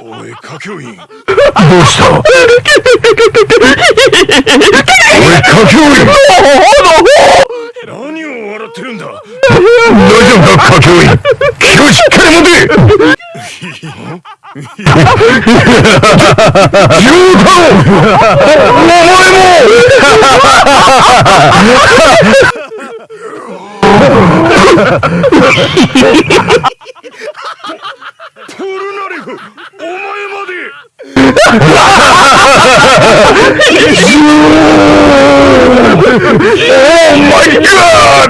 おい歌教員どうしたおい、歌教員何を笑ってるんだ大丈夫か、歌教員気をしっかり持て Oh my god!